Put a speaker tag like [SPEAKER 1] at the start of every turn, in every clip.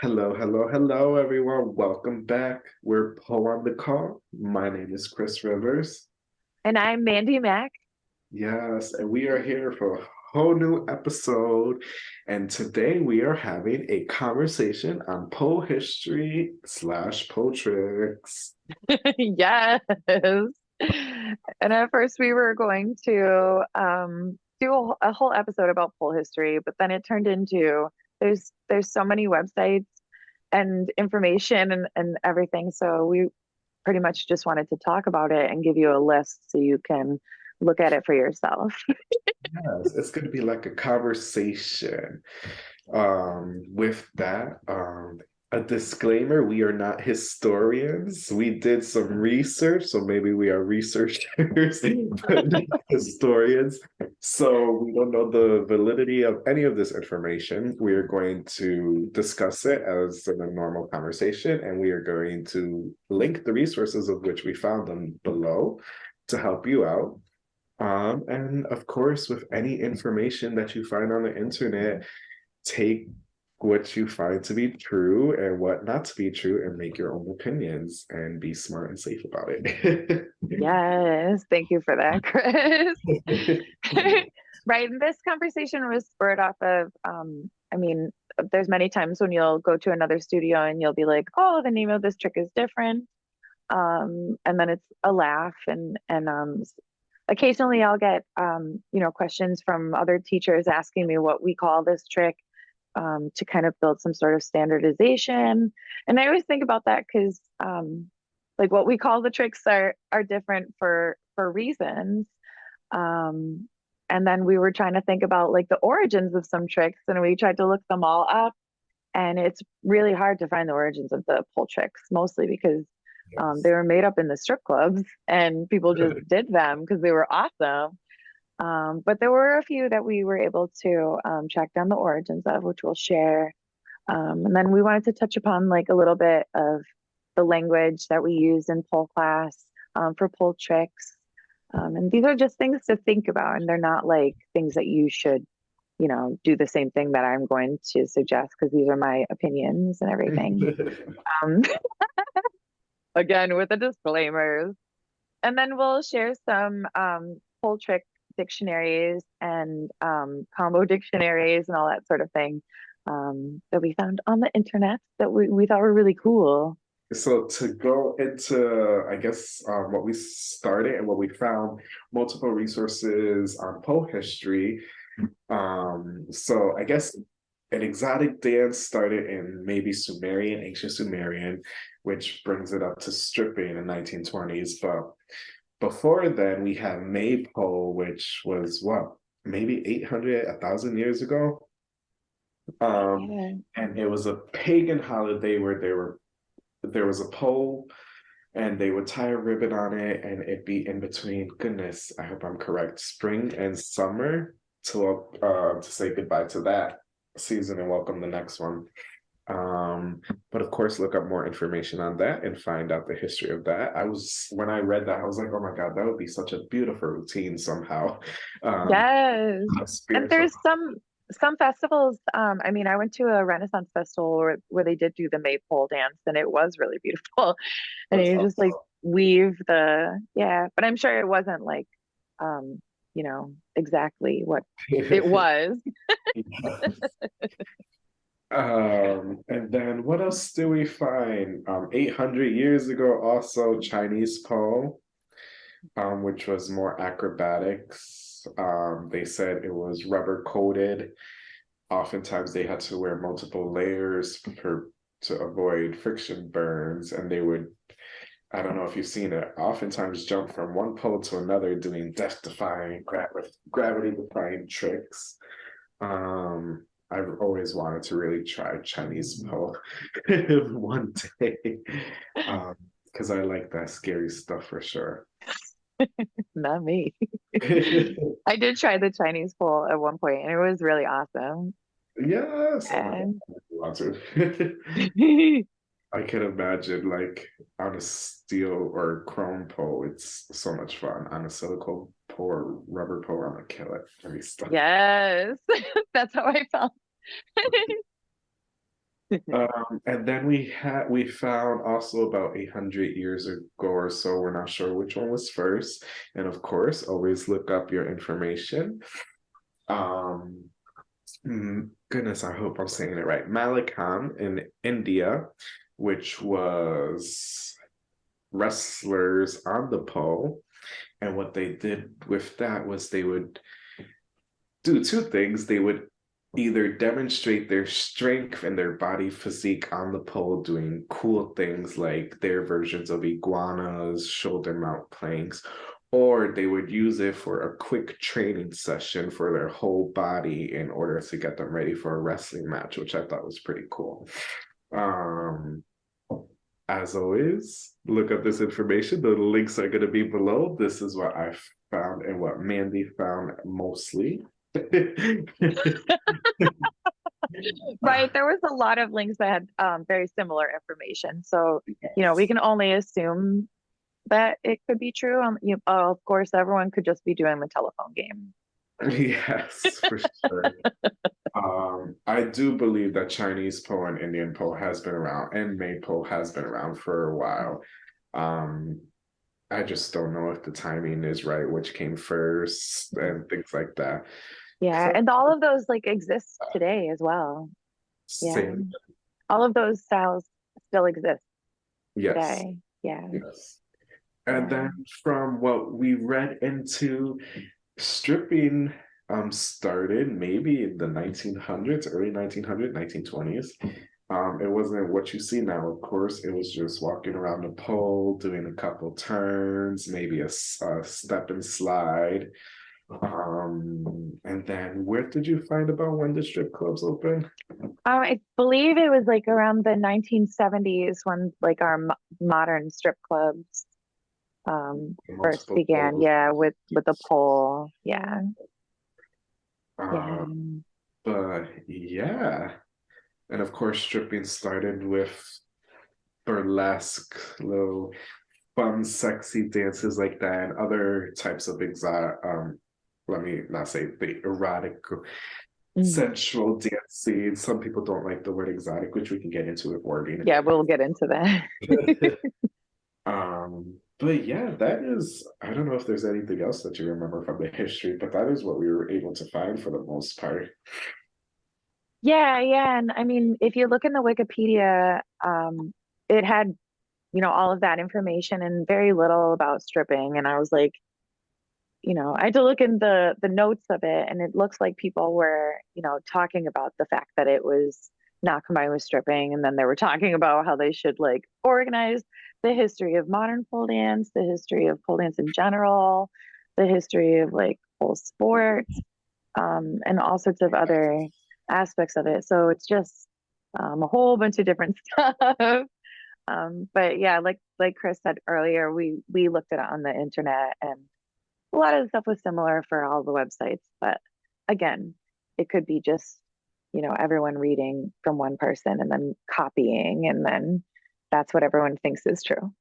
[SPEAKER 1] Hello, hello, hello, everyone. Welcome back. We're Pole in the Wall. My name is Chris Rivers.
[SPEAKER 2] And I'm Mandy Mack.
[SPEAKER 1] Yes, and we are here for a whole new episode. And today we are having a conversation on Pole history slash Pole tricks.
[SPEAKER 2] yes. And at first we were going to um, do a, a whole episode about Pole history, but then it turned into there's there's so many websites and information and, and everything. So we pretty much just wanted to talk about it and give you a list so you can look at it for yourself.
[SPEAKER 1] yes, it's going to be like a conversation. Um, with that, um, a disclaimer we are not historians. We did some research so maybe we are researchers historians. So we don't know the validity of any of this information. We are going to discuss it as in a normal conversation and we are going to link the resources of which we found them below to help you out. Um, and of course with any information that you find on the internet take what you find to be true and what not to be true and make your own opinions and be smart and safe about it.
[SPEAKER 2] yes, thank you for that, Chris. right, and this conversation was spurred off of um, I mean, there's many times when you'll go to another studio and you'll be like, "Oh, the name of this trick is different." Um, and then it's a laugh and and um occasionally I'll get um, you know, questions from other teachers asking me what we call this trick um, to kind of build some sort of standardization. And I always think about that because um, like what we call the tricks are are different for for reasons. Um, and then we were trying to think about like the origins of some tricks and we tried to look them all up. And it's really hard to find the origins of the Pole tricks, mostly because um, they were made up in the strip clubs and people just did them because they were awesome. Um, but there were a few that we were able to um, track down the origins of, which we'll share. Um, and then we wanted to touch upon like a little bit of the language that we use in Pole class um, for Pole tricks. Um, and these are just things to think about, and they're not like things that you should, you know, do the same thing that I'm going to suggest because these are my opinions and everything. Um, again, with the disclaimers. And then we'll share some um, Pole trick dictionaries and um, combo dictionaries and all that sort of thing um, that we found on the internet that we, we thought were really cool.
[SPEAKER 1] So to go into, I guess, um, what we started and what we found, multiple resources on Pole history. Um, so I guess an exotic dance started in maybe Sumerian, ancient Sumerian, which brings it up to stripping in the 1920s. But before then, we have Maypole, which was what, maybe 800, 1,000 years ago. Um, yeah. And it was a pagan holiday where there were there was a pole and they would tie a ribbon on it and it'd be in between, goodness, I hope I'm correct, spring and summer to, uh, to say goodbye to that season and welcome the next one. Um, but of course, look up more information on that and find out the history of that. I was when I read that, I was like, oh my god, that would be such a beautiful routine somehow.
[SPEAKER 2] Um, yes, and there's some some festivals. Um, I mean, I went to a Renaissance festival where, where they did do the maypole dance, and it was really beautiful. and That's you awesome. just like weave the yeah, but I'm sure it wasn't like um, you know exactly what it was.
[SPEAKER 1] Um, and then what else do we find? Um, 800 years ago, also Chinese Pole, um, which was more acrobatics. Um, they said it was rubber coated. Oftentimes they had to wear multiple layers for, to avoid friction burns, and they would I don't know if you've seen it, oftentimes jump from one pole to another doing death-defying, gra gravity-defying tricks. Um, I've always wanted to really try Chinese Pole one day because um, I like that scary stuff for sure.
[SPEAKER 2] Not me. I did try the Chinese Pole at one point and it was really awesome.
[SPEAKER 1] Yes. And... I, I can imagine like on a steel or chrome pole, it's so much fun. On a silicone pole or rubber pole, I'm gonna kill it.
[SPEAKER 2] Yes, that's how I felt.
[SPEAKER 1] Um, and then we had we found also about 800 years ago or so, we're not sure which one was first. And of course, always look up your information. Um, mm, goodness, I hope I'm saying it right. Mallakhamb in India, which was wrestlers on the pole. And what they did with that was they would do two things. They would either demonstrate their strength and their body physique on the pole doing cool things like their versions of iguanas, shoulder mount planks, or they would use it for a quick training session for their whole body in order to get them ready for a wrestling match, which I thought was pretty cool. Um, as always, look up this information. The links are going to be below. This is what I found and what Mandy found mostly.
[SPEAKER 2] right there was a lot of links that had um, very similar information so you know we can only assume that it could be true um, you, uh, of course everyone could just be doing the telephone game.
[SPEAKER 1] Yes for sure. Um i do believe that chinese pole and indian pole has been around and maypole has been around for a while. Um i just don't know if the timing is right which came first and things like that
[SPEAKER 2] yeah
[SPEAKER 1] So-
[SPEAKER 2] and all of those like exist today as well Yeah.
[SPEAKER 1] Same.
[SPEAKER 2] all of those styles still exist
[SPEAKER 1] yes
[SPEAKER 2] today yeah
[SPEAKER 1] Yes. And
[SPEAKER 2] Yeah.
[SPEAKER 1] then from what we read into stripping um started maybe in the 1900s, early 1900s, 1920s. Um, it wasn't what you see now, of course. It was just walking around the pole, doing a couple turns, maybe a step and slide. Um, and then where did you find about when the strip clubs open?
[SPEAKER 2] um, i believe it was like around the 1970s when like our mo- modern strip clubs um first began
[SPEAKER 1] poles.
[SPEAKER 2] yeah with with the pole yeah yeah
[SPEAKER 1] Um, But yeah, and of course, stripping started with burlesque, little fun, sexy dances like that, and other types of exotic. Um, let me not say the erotic,
[SPEAKER 2] Mm.
[SPEAKER 1] sensual dancing. Some people don't like the word exotic, which we can get into with wording.
[SPEAKER 2] yeah we'll get into that
[SPEAKER 1] um, but yeah, that is. I don't know if there's anything else that you remember from the history, but that is what we were able to find for the most part.
[SPEAKER 2] Yeah, yeah. And I mean, if you look in the Wikipedia, um, it had, you know, all of that information and very little about stripping. And I was like, you know, I had to look in the the notes of it, and it looks like people were, you know, talking about the fact that it was not combined with stripping, and then they were talking about how they should like organize the history of modern pole dance, the history of pole dance in general, the history of like pole sports, um, and all sorts of other aspects of it. So it's just um, a whole bunch of different stuff. Um, but yeah, like like Chris said earlier, we we looked at it on the internet, and a lot of the stuff was similar for all the websites. But again, it could be just you know everyone reading from one person and then copying, and then that's what everyone thinks is true.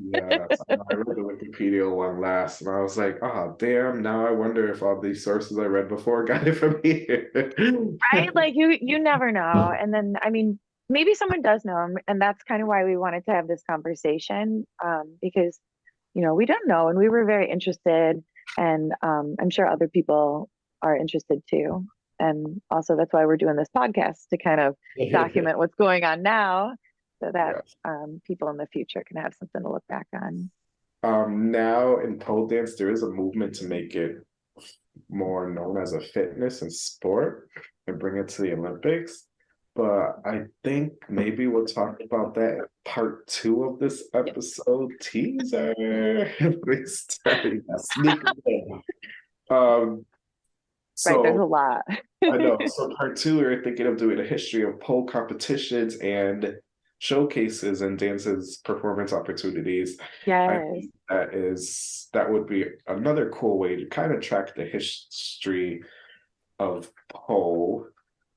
[SPEAKER 1] Yes, I read the Wikipedia one last, and I was like, "Oh, damn!" Now I wonder if all these sources I read before got it from here.
[SPEAKER 2] right like you you never know and then i mean maybe someone does know and- and that's kind of why we wanted to have this conversation um, because you know we don't know and we were very interested and um, i'm sure other people are interested too and also that's why we're doing this podcast to kind of document what's going on now so that
[SPEAKER 1] Yes.
[SPEAKER 2] um, people in the future can have something to look back on
[SPEAKER 1] Um, now in pole dance, there is a movement to make it more known as a fitness and sport and bring it to the Olympics. But I think maybe we'll talk about that in part two of this episode teaser. Please tell me that. Sneak in. Um,
[SPEAKER 2] right there's a lot
[SPEAKER 1] I know. So part two, we're thinking of doing a history of pole competitions and showcases and dances performance opportunities.
[SPEAKER 2] Yes
[SPEAKER 1] that is that would be another cool way to kind of track the history of pole.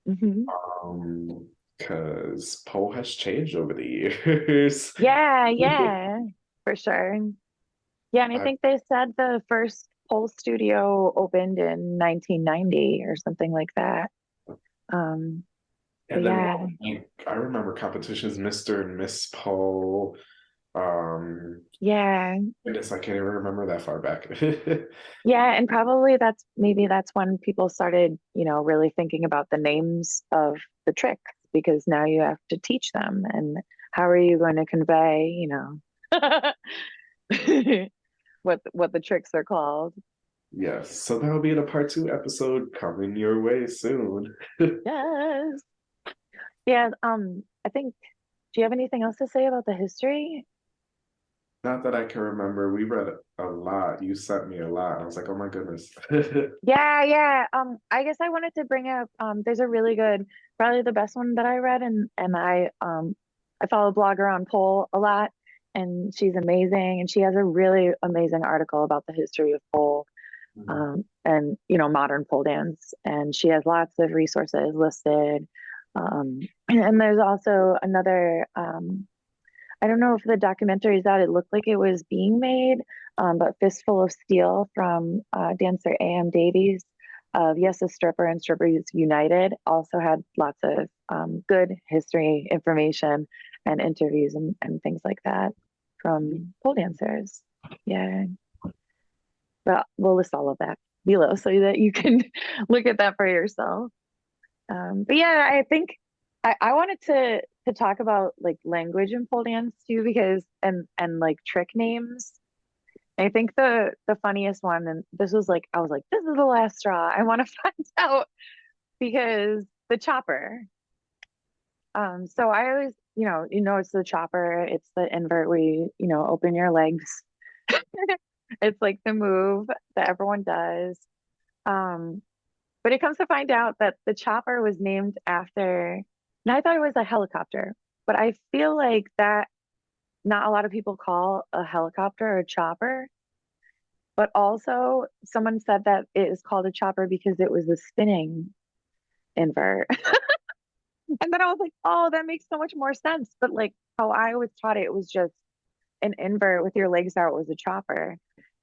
[SPEAKER 2] Mhm.
[SPEAKER 1] Um, because pole has changed over the years.
[SPEAKER 2] Yeah, yeah, for sure. Yeah, and I
[SPEAKER 1] I-
[SPEAKER 2] think they said the first pole studio opened in 1990 or something like that. Um,
[SPEAKER 1] And then
[SPEAKER 2] Yeah.
[SPEAKER 1] I remember competitions, Mr. and Miss Pole. Um,
[SPEAKER 2] Yeah.
[SPEAKER 1] goodness, I can't even remember that far back.
[SPEAKER 2] Yeah, and probably that's maybe that's when people started, you know, really thinking about the names of the tricks because now you have to teach them and how are you going to convey, you know, what what the tricks are called.
[SPEAKER 1] Yes, so that'll be in a part two episode coming your way soon.
[SPEAKER 2] Yes. Yeah, um, I think do you have anything else to say about the history?
[SPEAKER 1] Not that I can remember, we read a lot. You sent me a lot. I was like, oh my goodness.
[SPEAKER 2] Yeah, yeah. Um, I guess I wanted to bring up um there's a really good, probably the best one that I read and and I um I follow a blogger on pole a lot and she's amazing and she has a really amazing article about the history of pole um and you know modern pole dance and she has lots of resources listed. Um and there's also another um I don't know if the documentary is out. It looked like it was being made, um, but Fistful of Steel from uh, dancer A.M. Davies of Yes, a Stripper and Strippers United also had lots of um, good history information and interviews and, and things like that from pole dancers. Yeah. But we'll list all of that below so that you can look at that for yourself. Um, but yeah, I think I, I wanted to to talk about like language in pole dance too because and and like trick names. I think the the funniest one, and this was like I was like, this is the last straw. I want to find out because the chopper. Um, so I always, you know, you know, it's the chopper, it's the invert where you, you know, open your legs. It's like the move that everyone does. Um, but it comes to find out that the chopper was named after, and I thought it was a helicopter, but I feel like that not a lot of people call a helicopter a chopper. But also, someone said that it is called a chopper because it was a spinning invert. And then I was like, oh, that makes so much more sense. But like how I was taught it, it was just an invert with your legs out was a chopper.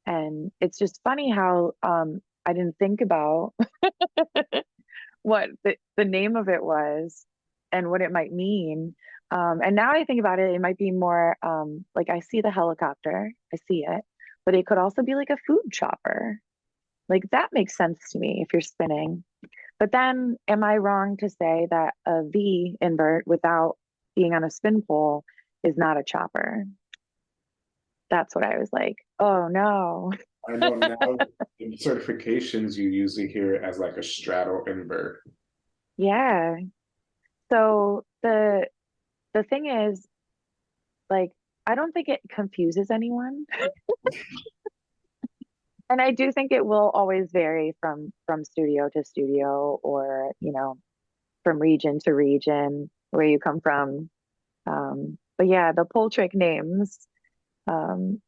[SPEAKER 2] And it's just funny how um I didn't think about what the, the name of it was and what it might mean. Um, and now I think about it, it might be more um, like I see the helicopter, I see it, but it could also be like a food chopper. Like that makes sense to me if you're spinning. But then am I wrong to say that a V invert without being on a spin pole is not a chopper? That's what I was like, oh no.
[SPEAKER 1] I know now in certifications you usually hear it as like a straddle invert.
[SPEAKER 2] Yeah. So the the thing is, like, I don't think it confuses anyone. and I do think it will always vary from from studio to studio or, you know, from region to region where you come from. Um, but yeah, the pole trick names, um,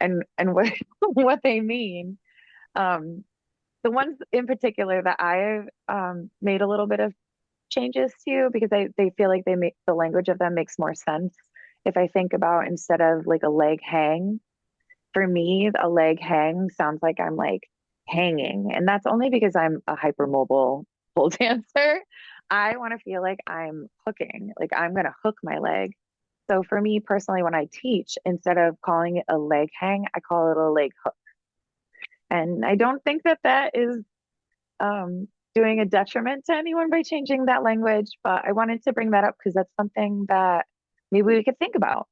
[SPEAKER 2] and and what what they mean. Um, the ones in particular that I've um, made a little bit of changes to because they they feel like they make the language of them makes more sense if I think about instead of like a leg hang. For me, a leg hang sounds like I'm like hanging, and that's only because I'm a hypermobile pole dancer. I want to feel like I'm hooking, like I'm gonna hook my leg. So for me personally, when I teach, instead of calling it a leg hang, I call it a leg hook. And I don't think that that is um, doing a detriment to anyone by changing that language, but I wanted to bring that up because that's something that maybe we could think about.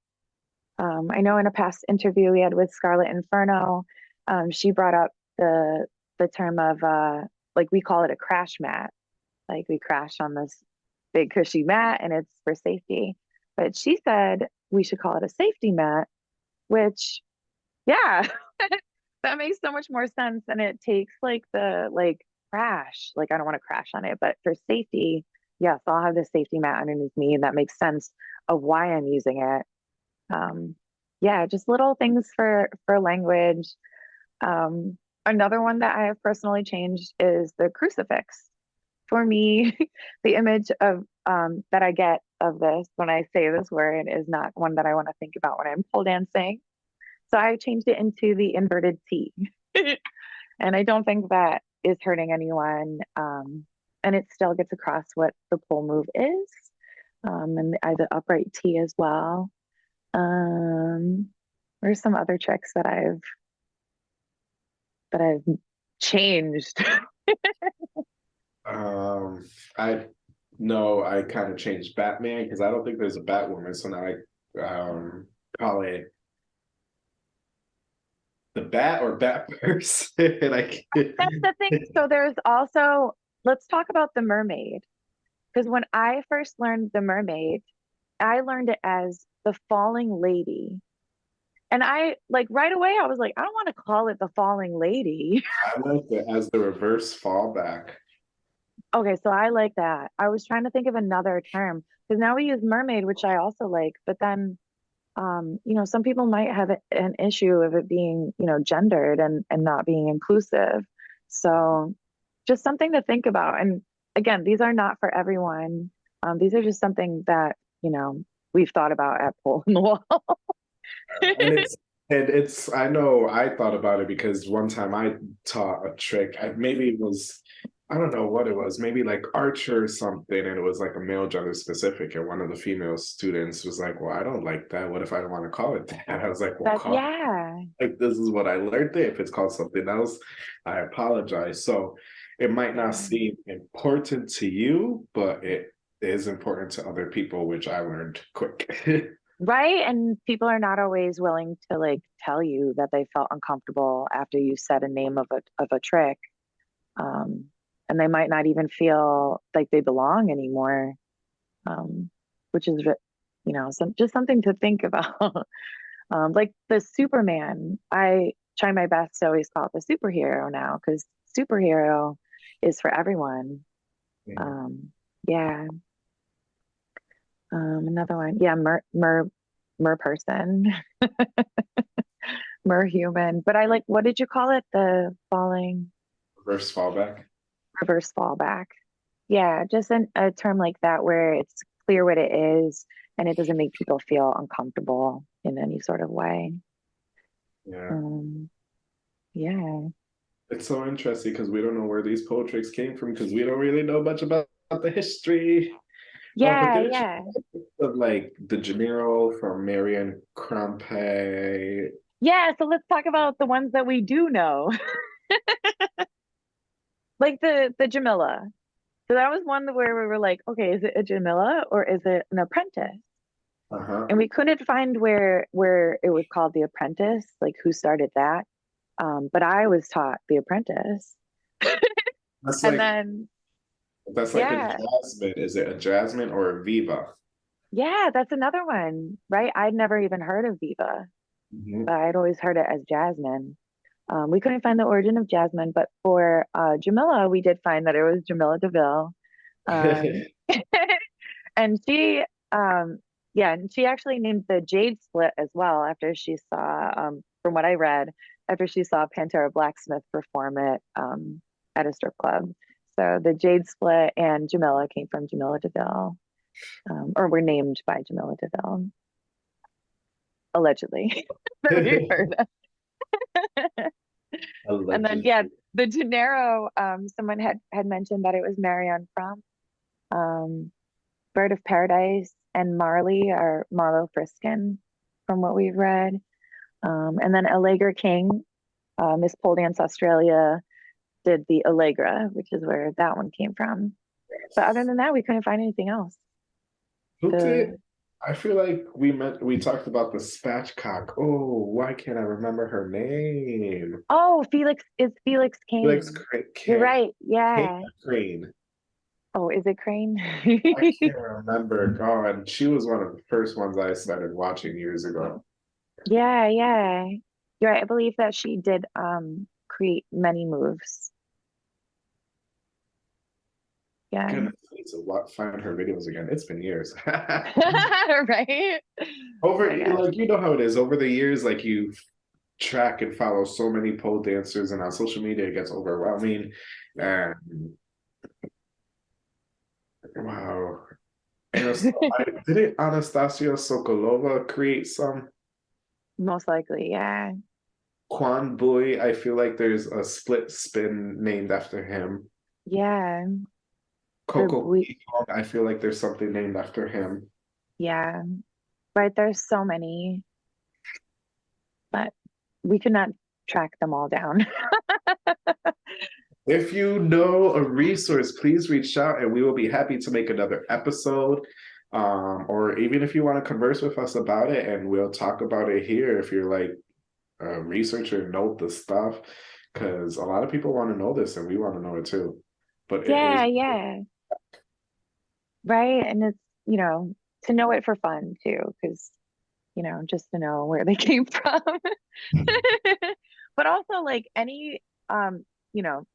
[SPEAKER 2] Um, I know in a past interview we had with Scarlet Inferno, um, she brought up the the term of uh, like we call it a crash mat, like we crash on this big cushy mat and it's for safety. But she said we should call it a safety mat, which, yeah, that makes so much more sense. And it takes like the like crash, like I don't want to crash on it, but for safety, yes, I'll have the safety mat underneath me, and that makes sense of why I'm using it. Um, yeah, just little things for for language. Um, another one that I have personally changed is the crucifix. For me, the image of um, that I get of this when I say this word is not one that I want to think about when I'm pole dancing. So I changed it into the inverted T. and I don't think that is hurting anyone. Um, and it still gets across what the pole move is. Um, and I the upright T as well. Um, there's some other tricks that I've that I've changed.
[SPEAKER 1] Um, I no, I kind of changed Batman because I don't think there's a Batwoman, so now I um call it the Bat or Bat person. I.
[SPEAKER 2] That's the thing. So there's also, let's talk about the mermaid. Because when I first learned the mermaid, I learned it as the falling lady. And I like right away, I was like, I don't want to call it the falling lady.
[SPEAKER 1] I like it as the reverse fallback.
[SPEAKER 2] Okay, so I like that. I was trying to think of another term because now we use mermaid, which I also like, but then um, you know, some people might have an issue of it being, you know, gendered and and not being inclusive. So just something to think about. And again, these are not for everyone. Um, these are just something that, you know, we've thought about at Pole in the Wall.
[SPEAKER 1] and it's and it's I know I thought about it because one time I taught a trick. I, maybe it was I don't know what it was, maybe like Archer or something, and it was like a male gender specific. And one of the female students was like, "Well, I don't like that. What if I don't want to call it that?" I was like, "Well,
[SPEAKER 2] But
[SPEAKER 1] call it
[SPEAKER 2] yeah,
[SPEAKER 1] like this is what I learned there. If it's called something else, I apologize." So it might not seem important to you, but it is important to other people, which I learned quick.
[SPEAKER 2] right. And people are not always willing to like tell you that they felt uncomfortable after you said a name of a of a trick. Um, and they might not even feel like they belong anymore. Um, which is, you know, some just something to think about. um, like the Superman, I try my best to always call it the superhero now because superhero is for everyone.
[SPEAKER 1] Yeah.
[SPEAKER 2] Um, yeah. Um, another one, yeah, mer mer mer person, mer human. But I like, what did you call it? The falling
[SPEAKER 1] Reverse fallback.
[SPEAKER 2] Reverse fallback. Yeah, just an, a term like that where it's clear what it is and it doesn't make people feel uncomfortable in any sort of way.
[SPEAKER 1] Yeah.
[SPEAKER 2] Um, yeah.
[SPEAKER 1] It's so interesting because we don't know where these pole tricks came from because we don't really know much about, the history
[SPEAKER 2] Yeah,
[SPEAKER 1] there's-
[SPEAKER 2] yeah.
[SPEAKER 1] of like the Gennaro from Marion Crampe.
[SPEAKER 2] Yeah, so let's talk about the ones that we do know. Like the the Jamila. So that was one where we were like, okay, is it a Jamila or is it an apprentice?
[SPEAKER 1] Uh-huh.
[SPEAKER 2] And we couldn't find where where it was called the apprentice, like who started that. Um, but I was taught the apprentice.
[SPEAKER 1] That's
[SPEAKER 2] And
[SPEAKER 1] like
[SPEAKER 2] then
[SPEAKER 1] that's like
[SPEAKER 2] yeah.
[SPEAKER 1] a jasmine. Is it a jasmine or a viva?
[SPEAKER 2] yeah, that's another one, right? I'd never even heard of Viva.
[SPEAKER 1] Mhm.
[SPEAKER 2] but I'd always heard it as Jasmine. Um, we couldn't find the origin of Jasmine, but for uh, Jamila, we did find that it was Jamila Deville. Um, and she, um, yeah, and she actually named the Jade Split as well after she saw, um, from what I read, after she saw Pantera Blacksmith perform it um, at a strip club. So the Jade Split and Jamila came from Jamila Deville, um, or were named by Jamila Deville, allegedly. that we heard of. And then yeah, the Gennaro, um, someone had had mentioned that it was Marion from um, Bird of Paradise and Marley or Marlo Friskin, from what we've read. Um, and then Allegra King, uh, Miss Pole Dance Australia, did the Allegra, which is where that one came from. But other than that, we couldn't find anything else.
[SPEAKER 1] Who
[SPEAKER 2] the-
[SPEAKER 1] did? I feel like we met. We talked about the spatchcock. Oh, why can't I remember her name?
[SPEAKER 2] Oh, Felix is Felix Cane.
[SPEAKER 1] Felix Cra-
[SPEAKER 2] You're
[SPEAKER 1] Crane-
[SPEAKER 2] right. Yeah.
[SPEAKER 1] Crane.
[SPEAKER 2] Oh, is it Crane?
[SPEAKER 1] I can't remember. God, she was one of the first ones I started watching years ago.
[SPEAKER 2] Yeah, yeah. You're right. I believe that she did um create many moves. Yeah.
[SPEAKER 1] Goodness, to wa- find her videos again. It's been years.
[SPEAKER 2] Right?
[SPEAKER 1] Over,
[SPEAKER 2] Oh
[SPEAKER 1] like you know how it is. Over the years, like you track and follow so many pole dancers, and on social media, it gets overwhelming. And wow, didn't Anastasia Sokolova create some
[SPEAKER 2] Most likely, yeah.
[SPEAKER 1] Quan Bui? I feel like there's a split spin named after him.
[SPEAKER 2] Yeah.
[SPEAKER 1] Coco
[SPEAKER 2] we-
[SPEAKER 1] I feel like there's something named after him.
[SPEAKER 2] Yeah, right. There's so many, but we could not track them all down.
[SPEAKER 1] If you know a resource, please reach out and we will be happy to make another episode. Um, or even if you want to converse with us about it and we'll talk about it here if you're like a researcher, note the stuff. Because a lot of people want to know this and we want to know it too. But
[SPEAKER 2] Yeah,
[SPEAKER 1] is-
[SPEAKER 2] yeah. Right. And it's, you know, to know it for fun too, because, you know, just to know where they came from. But also like any, um, you know,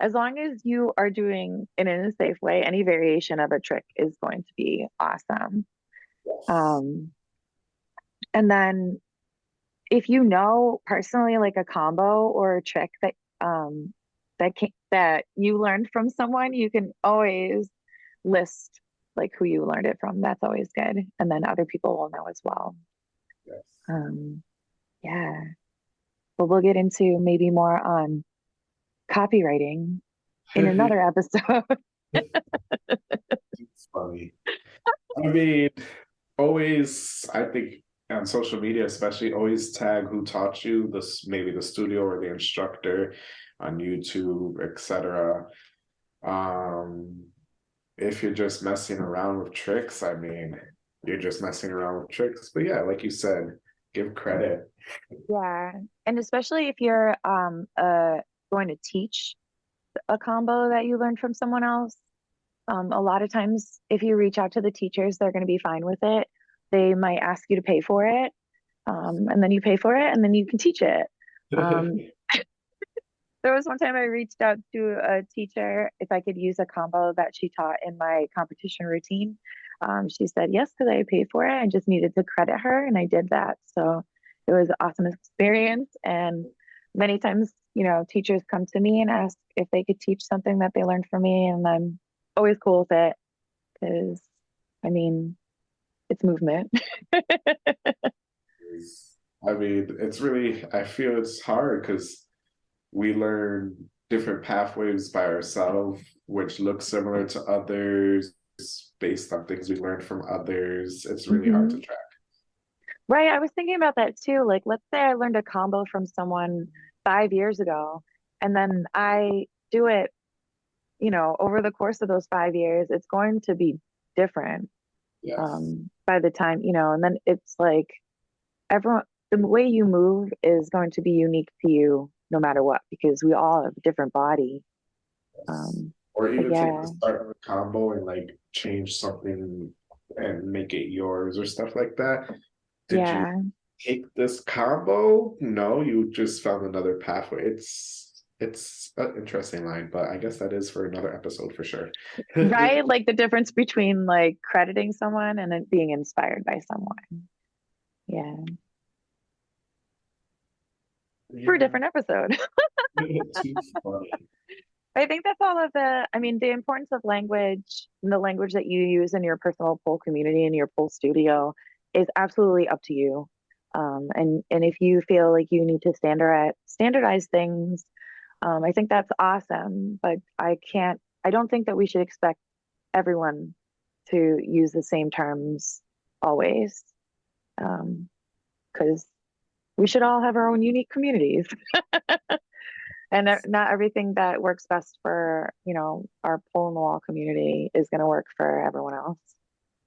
[SPEAKER 2] as long as you are doing it in a safe way, any variation of a trick is going to be awesome.
[SPEAKER 1] Yes.
[SPEAKER 2] Um, and then if you know personally like a combo or a trick that um that can that you learned from someone, you can always list like who you learned it from. That's always good. And then other people will know as well.
[SPEAKER 1] Yes.
[SPEAKER 2] Um, yeah. But we'll get into maybe more on copywriting in another episode.
[SPEAKER 1] It's funny. I mean, always, I think on social media, especially, always tag who taught you this, maybe the studio or the instructor on YouTube, etc. Um, if you're just messing around with tricks, I mean, you're just messing around with tricks. But yeah, like you said, give credit.
[SPEAKER 2] Yeah, and especially if you're um uh going to teach a combo that you learned from someone else. Um, a lot of times, if you reach out to the teachers, they're going to be fine with it. They might ask you to pay for it, um, and then you pay for it, and then you can teach it. Um, There was one time I reached out to a teacher if I could use a combo that she taught in my competition routine. Um, she said yes because I paid for it. I just needed to credit her, and I did that. So it was an awesome experience. And many times, you know, teachers come to me and ask if they could teach something that they learned from me, and I'm always cool with it because, I mean, it's movement.
[SPEAKER 1] I mean, it's really, I feel it's hard because we learn different pathways by ourselves, which look similar to others based on things we learned from others. It's really hard to track.
[SPEAKER 2] Right. I was thinking about that too. Like, let's say I learned a combo from someone five years ago, and then I do it, you know, over the course of those five years, it's going to be different
[SPEAKER 1] Yes.
[SPEAKER 2] um, by the time, you know, and then it's like everyone, the way you move is going to be unique to you no matter what, because we all have a different body. Um,
[SPEAKER 1] Or even
[SPEAKER 2] yeah.
[SPEAKER 1] start a combo and like change something and make it yours or stuff like that. Did
[SPEAKER 2] yeah.
[SPEAKER 1] you take this combo? No, you just found another pathway. It's it's an interesting line, but I guess that is for another episode for sure.
[SPEAKER 2] right like the difference between like crediting someone and it being inspired by someone yeah for a different episode. I think that's all of the i mean the importance of language and the language that you use in your personal pole community and your pole studio is absolutely up to you. Um, and and if you feel like you need to standardize standardize things um, i think that's awesome but i can't i don't think that we should expect everyone to use the same terms always because we should all have our own unique communities. And not everything that works best for you know our pole in the wall community is going to work for everyone else.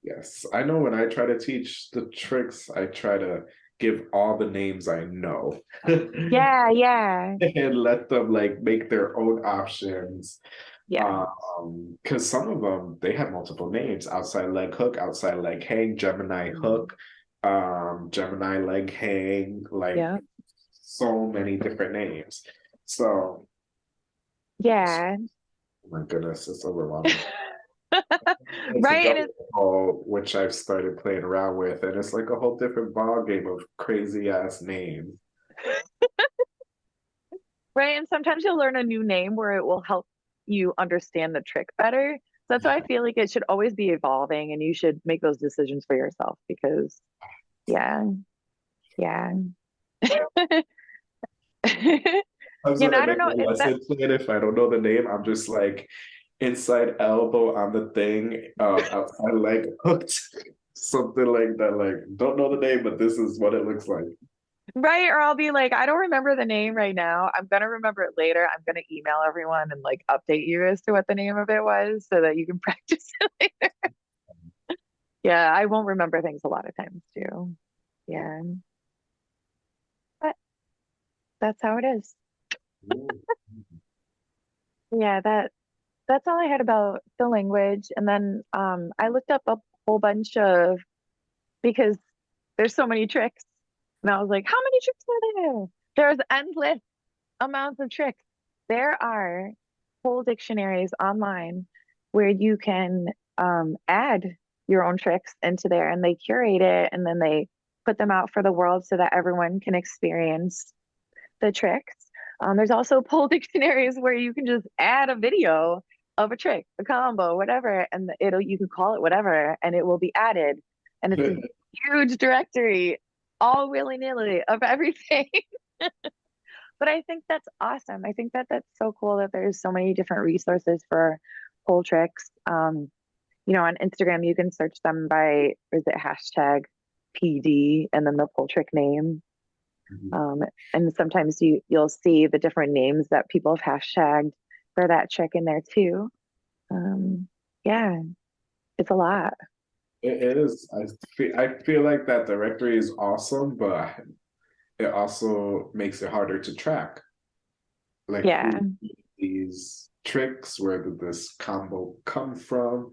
[SPEAKER 1] Yes, I know when I try to teach the tricks, I try to give all the names I know.
[SPEAKER 2] yeah yeah.
[SPEAKER 1] And let them like make their own options.
[SPEAKER 2] yeah.
[SPEAKER 1] Um, because some of them they have multiple names: outside leg hook, outside leg hang, Gemini
[SPEAKER 2] Mhm.
[SPEAKER 1] hook, um, Gemini leg hang, like
[SPEAKER 2] yeah
[SPEAKER 1] so many different names. So,
[SPEAKER 2] yeah
[SPEAKER 1] oh my goodness, it's overwhelming. It's
[SPEAKER 2] right it's
[SPEAKER 1] ball, which I've started playing around with, and it's like a whole different ball game of crazy ass names.
[SPEAKER 2] right and sometimes you'll learn a new name where it will help you understand the trick better that's why i feel like it should always be evolving and you should make those decisions for yourself because yeah yeah
[SPEAKER 1] Sometimes
[SPEAKER 2] You know, I don't know that-
[SPEAKER 1] plan, if I don't know the name, I'm just like, inside elbow on the thing, uh, outside leg hooked, something like that. Like, don't know the name, but this is what it looks like.
[SPEAKER 2] Right, or I'll be like, I don't remember the name right now. I'm gonna remember it later. I'm gonna email everyone and like update you as to what the name of it was so that you can practice it later. Yeah, I won't remember things a lot of times too. Yeah. But that's how it is. Yeah, that that's all I had about the language. And then um I looked up a whole bunch of because there's so many tricks. And I was like, how many tricks are there? There's endless amounts of tricks. There are whole dictionaries online where you can um, add your own tricks into there and they curate it and then they put them out for the world so that everyone can experience the tricks. Um, there's also pole dictionaries where you can just add a video of a trick, a combo, whatever, and it'll you can call it whatever, and it will be added. And it's a huge directory all willy-nilly of everything. but I think that's awesome. I think that that's so cool that there's so many different resources for pole tricks. Um, you know, on Instagram, you can search them by, is it hashtag PD and then the pole trick name.
[SPEAKER 1] Mhm.
[SPEAKER 2] Um, and sometimes you, you'll see the different names that people have hashtagged for that trick in there too. Um, yeah, it's a lot.
[SPEAKER 1] It it is. I feel I feel like that directory is awesome, but it also makes it harder to track. Like
[SPEAKER 2] Yeah.
[SPEAKER 1] these tricks, where did this combo come from?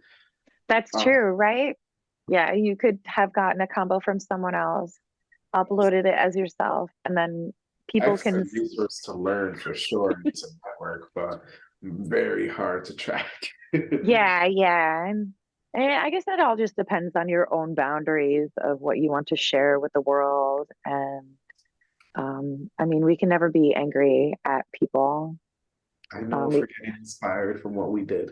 [SPEAKER 2] That's
[SPEAKER 1] Uh,
[SPEAKER 2] true, right? Yeah, you could have gotten a combo from someone else, uploaded it as yourself, and then people can,
[SPEAKER 1] resource to learn for sure. It's a network, but very hard to track.
[SPEAKER 2] yeah, yeah. And, and I guess that all just depends on your own boundaries of what you want to share with the world. And um, I mean, we can never be angry at people,
[SPEAKER 1] I know
[SPEAKER 2] Um,
[SPEAKER 1] for getting inspired from what we did.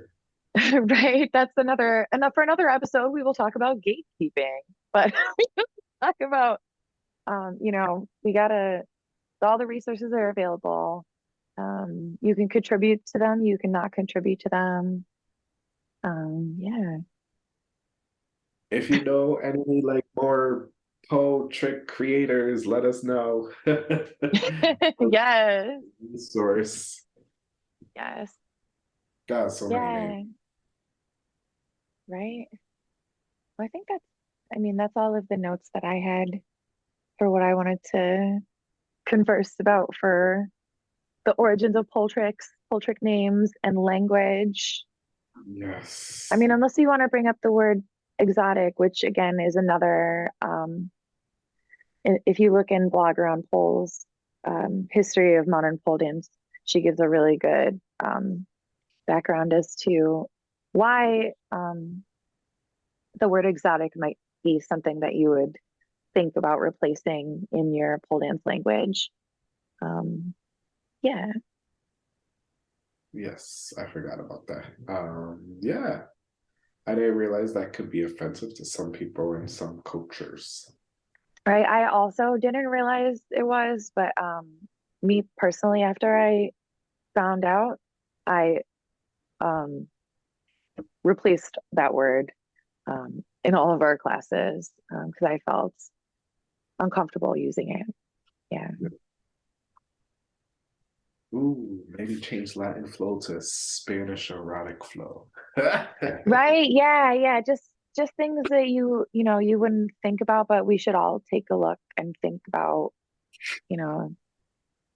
[SPEAKER 2] right? That's another, and for another episode, we will talk about gatekeeping, but talk about, um, you know, we gotta, all the resources are available. Um, you can contribute to them, you cannot contribute to them. Um, yeah.
[SPEAKER 1] If you know any like more Pole trick creators, let us know.
[SPEAKER 2] yes,
[SPEAKER 1] Resource.
[SPEAKER 2] yes,
[SPEAKER 1] God, so many
[SPEAKER 2] yeah.
[SPEAKER 1] names.
[SPEAKER 2] Right. Well, I think that's, I mean, that's all of the notes that I had for what I wanted to converse about for the origins of pole tricks, pole trick names, and language.
[SPEAKER 1] Yes.
[SPEAKER 2] I mean, unless you want to bring up the word exotic, which again is another, um, if you look in blogger on Poles, um, history of modern pole dance, she gives a really good um, background as to why um, the word exotic might be something that you would think about replacing in your pole dance language. Um, yeah,
[SPEAKER 1] Yes, I forgot about that. Um, yeah. I didn't realize that could be offensive to some people in some cultures.
[SPEAKER 2] right. I also didn't realize it was, but um, me personally, after I found out, I um, replaced that word um, in all of our classes because I felt uncomfortable using it. Yeah.
[SPEAKER 1] Ooh, maybe change Latin flow to Spanish erotic flow.
[SPEAKER 2] Right. Yeah. Yeah. Just just things that you you know you wouldn't think about, but we should all take a look and think about, you know,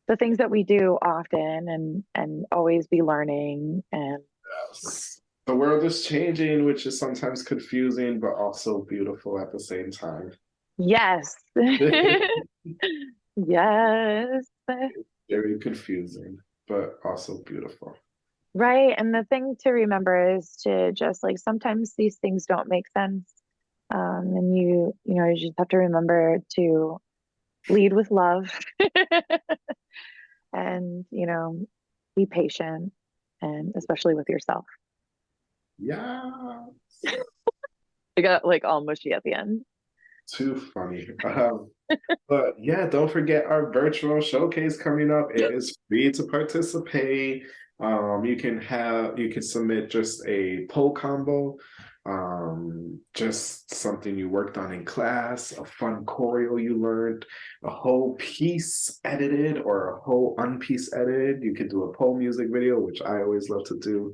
[SPEAKER 2] the things that we do often and and always be learning and
[SPEAKER 1] Yes. The world is changing, which is sometimes confusing, but also beautiful at the same time.
[SPEAKER 2] yes. yes.
[SPEAKER 1] Very confusing, but also beautiful.
[SPEAKER 2] Right. And the thing to remember is to just like sometimes these things don't make sense. Um, and you, you know, you just have to remember to lead with love and, you know, be patient and especially with yourself.
[SPEAKER 1] Yeah.
[SPEAKER 2] I got like all mushy at the end.
[SPEAKER 1] Too funny. Um, but yeah, don't forget our virtual showcase coming up. It is free to participate. Um, you can have you can submit just a pole combo, um, just something you worked on in class, a fun choreo you learned, a whole piece edited or a whole unpiece edited. You could do a pole music video, which I always love to do.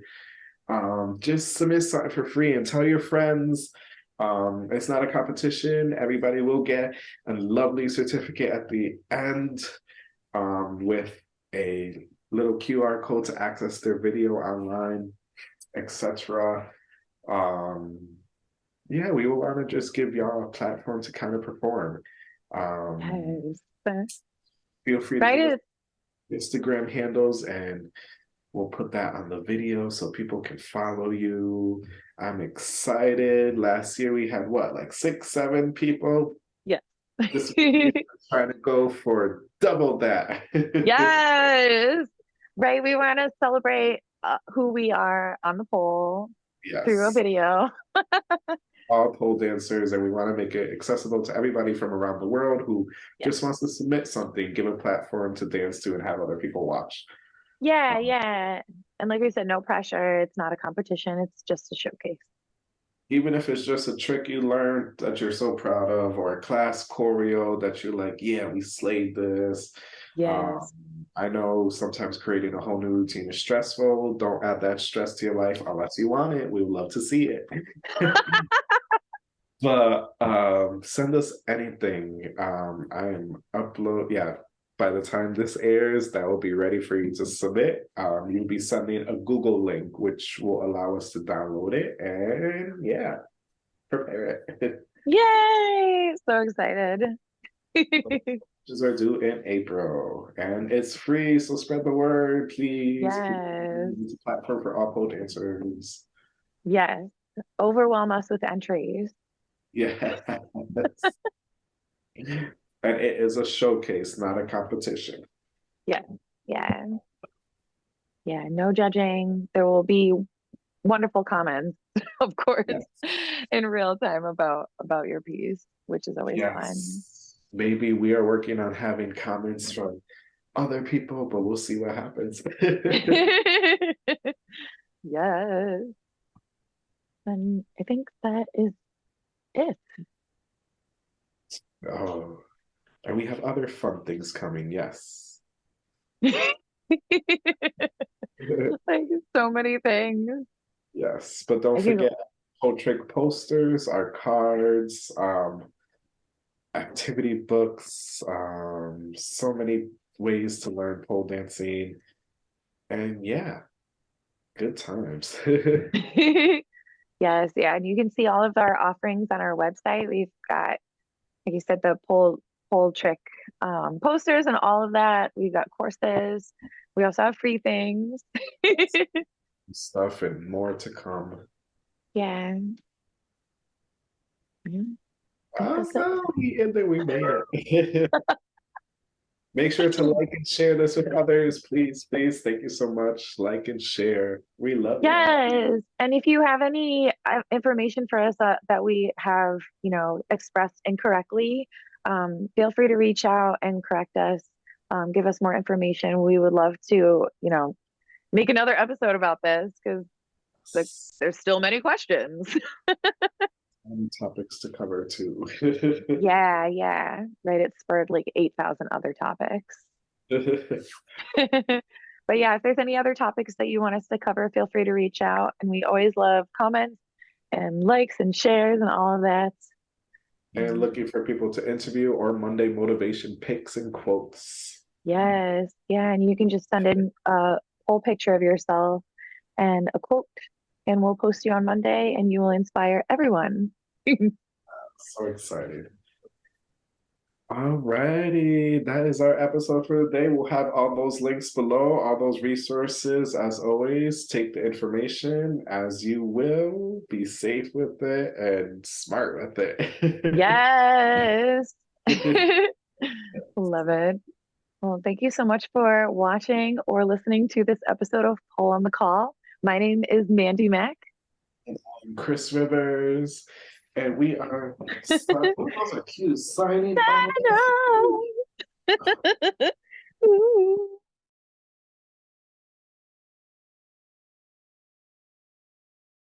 [SPEAKER 1] Um, just submit something for free and tell your friends. Um, it's not a competition. Everybody will get a lovely certificate at the end um, with a little QR code to access their video online, etc. Um, yeah, we will want to just give y'all a platform to kind of perform. Um,
[SPEAKER 2] Yes.
[SPEAKER 1] feel free
[SPEAKER 2] Right.
[SPEAKER 1] to Instagram handles and we'll put that on the video so people can follow you. I'm excited. Last year we had what, like six, seven people?
[SPEAKER 2] Yes.
[SPEAKER 1] This year trying to go for double that.
[SPEAKER 2] yes. Right. We want to celebrate uh, who we are on the pole through a video.
[SPEAKER 1] all pole dancers and we want to make it accessible to everybody from around the world who
[SPEAKER 2] Yeah.
[SPEAKER 1] just wants to submit something, give a platform to dance to and have other people watch.
[SPEAKER 2] Yeah.
[SPEAKER 1] Um,
[SPEAKER 2] Yeah. And like we said, no pressure. It's not a competition. It's just a showcase.
[SPEAKER 1] Even if it's just a trick you learned that you're so proud of, or a class choreo that you're like, yeah, we slayed this.
[SPEAKER 2] Yes.
[SPEAKER 1] Um, I know sometimes creating a whole new routine is stressful. Don't add that stress to your life unless you want it. We would love to see it. but um, send us anything. Um, I am upload. Yeah, by the time this airs, that will be ready for you to submit. Um, you'll be sending a Google link, which will allow us to download it. And yeah, prepare it.
[SPEAKER 2] Yay. So excited.
[SPEAKER 1] Pictures are due in April, and it's free. So spread the word, please.
[SPEAKER 2] Yes.
[SPEAKER 1] It's a platform for all pole dancers.
[SPEAKER 2] yes. Overwhelm us with entries.
[SPEAKER 1] Yes. and it is a showcase, not a competition.
[SPEAKER 2] Yeah. Yeah. Yeah, no judging. There will be wonderful comments, of course,
[SPEAKER 1] Yes.
[SPEAKER 2] in real time about about your piece, which is always
[SPEAKER 1] Yes. Maybe we are working on having comments from other people, but we'll see what happens.
[SPEAKER 2] yes. And I think that is it.
[SPEAKER 1] oh, and we have other fun things coming. Yes.
[SPEAKER 2] like so many things.
[SPEAKER 1] Yes, but don't
[SPEAKER 2] I
[SPEAKER 1] forget pole trick posters, our cards, um, activity books, um, so many ways to learn pole dancing. And yeah, good times.
[SPEAKER 2] yes, yeah, and you can see all of our offerings on our website. We've got, like you said, the pole pole trick um, posters and all of that. We've got courses. We also have free things.
[SPEAKER 1] Stuff and more to come.
[SPEAKER 2] yeah. Yeah.
[SPEAKER 1] Awesome. And ended, we made it. Make sure to like and share this with others, please, please. Thank you so much. Like and share. We love you.
[SPEAKER 2] Yes, and if you have any uh, information for us that, that we have, you know, expressed incorrectly, um, feel free to reach out and correct us. Um, give us more information. We would love to, you know, make another episode about this because there's still many questions.
[SPEAKER 1] Many topics to cover too.
[SPEAKER 2] yeah, yeah, right. It spurred like 8,000 other topics. but yeah, if there's any other topics that you want us to cover, feel free to reach out. And we always love comments and likes and shares and all of that.
[SPEAKER 1] And mm-hmm. looking for people to interview or Monday motivation picks and quotes.
[SPEAKER 2] Yes, yeah, and you can just send in a pole picture of yourself and a quote, and we'll post you on Monday, and you will inspire everyone.
[SPEAKER 1] So excited. Alrighty, that is our episode for the day. We'll have all those links below, all those resources. As always, take the information as you will, be safe with it and smart with it.
[SPEAKER 2] Yes, love it. Well, thank you so much for watching or listening to this episode of Pole in the Wall. My name is Mandy Mack.
[SPEAKER 1] I'm Chris Rivers, And we are, those are cute, signing.
[SPEAKER 2] Ooh.